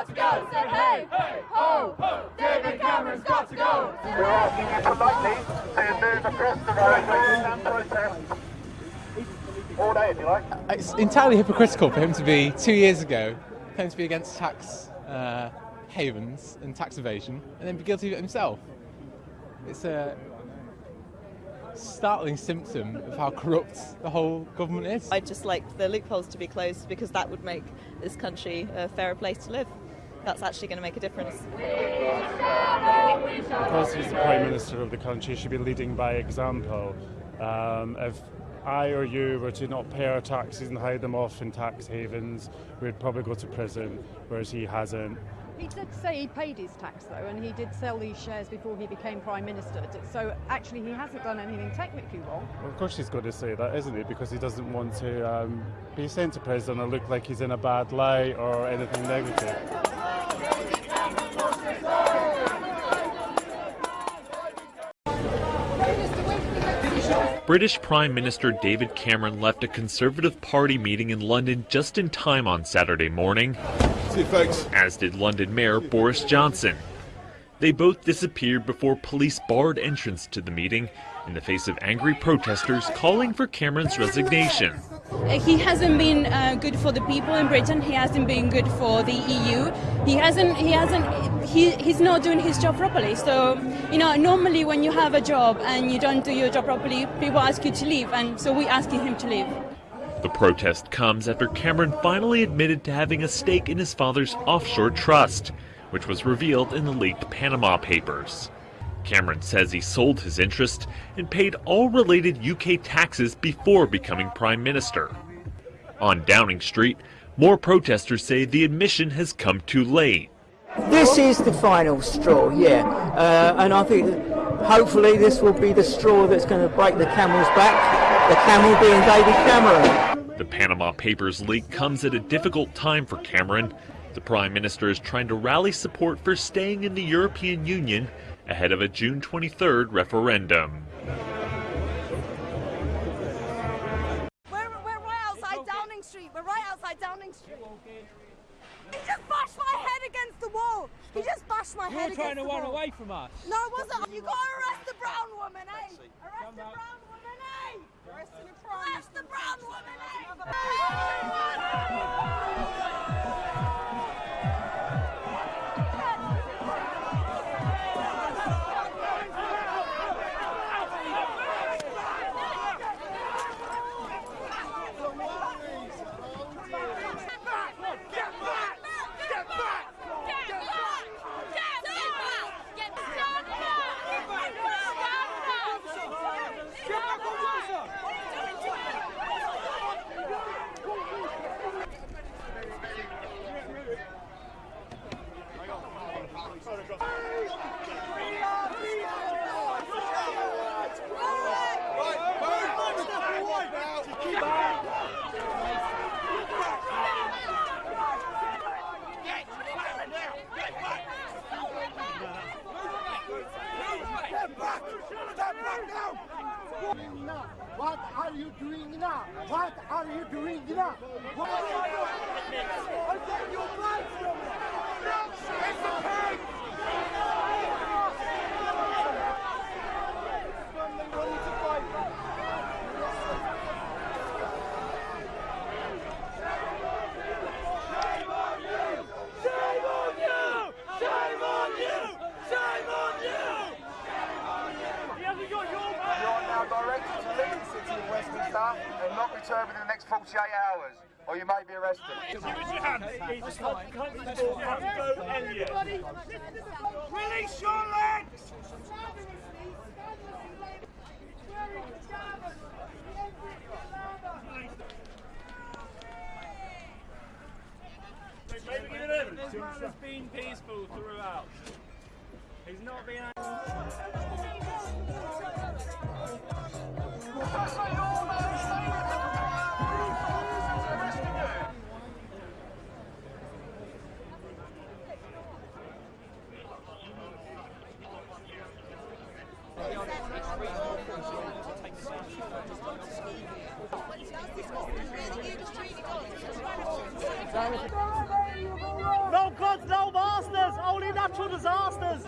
got to go. Say hey, hey, ho, ho. David Cameron's got to go. We're asking you politely to move across the road and protest. All day, if you like. It's entirely hypocritical for him to be two years ago claims to be against tax uh, havens and tax evasion, and then be guilty of it himself. It's a startling symptom of how corrupt the whole government is. I'd just like the loopholes to be closed because that would make this country a fairer place to live. That's actually going to make a difference. Because he's the Prime Minister of the country, he should be leading by example. Um, if I or you were to not pay our taxes and hide them off in tax havens, we'd probably go to prison, whereas he hasn't. He did say he paid his tax though, and he did sell these shares before he became Prime Minister. So actually, he hasn't done anything technically wrong. Well, of course, he's got to say that, isn't he? Because he doesn't want to um, be sent to prison or look like he's in a bad light or anything negative. British Prime Minister David Cameron left a Conservative Party meeting in London just in time on Saturday morning, as did London Mayor Boris Johnson. They both disappeared before police barred entrance to the meeting in the face of angry protesters calling for Cameron's resignation. He hasn't been uh, good for the people in Britain. He hasn't been good for the EU. He hasn't. He hasn't. He, he's not doing his job properly. So, you know, normally when you have a job and you don't do your job properly, people ask you to leave, and so we're asking him to leave. The protest comes after Cameron finally admitted to having a stake in his father's offshore trust, which was revealed in the leaked Panama Papers. Cameron says he sold his interest and paid all related UK taxes before becoming Prime Minister. On Downing Street, more protesters say the admission has come too late. This is the final straw, yeah, uh, and I think hopefully this will be the straw that's going to break the camel's back, the camel being David Cameron. The Panama Papers leak comes at a difficult time for Cameron. The Prime Minister is trying to rally support for staying in the European Union ahead of a June 23rd referendum. We're, we're right outside Downing Street. We're right outside Downing Street. He just bashed my head against the wall. He just bashed my You're head trying to run away from us. No, it wasn't. You gotta arrest the brown woman, eh? Arrest the brown woman, eh? Arrest the brown woman, What are you doing now? What are you doing now? What are you doing? I take your back from me. It's a pig! Shame on you! Shame on you! Shame on you! He hasn't got your You are now directed to leave the city of Westminster and return within the next 48 hours, or you may be arrested. Give us your hand. He's a constable, Ambo Elliot. Release your legs! Maybe give. This man has been peaceful throughout. He's not been. No gods, no masters, only natural disasters.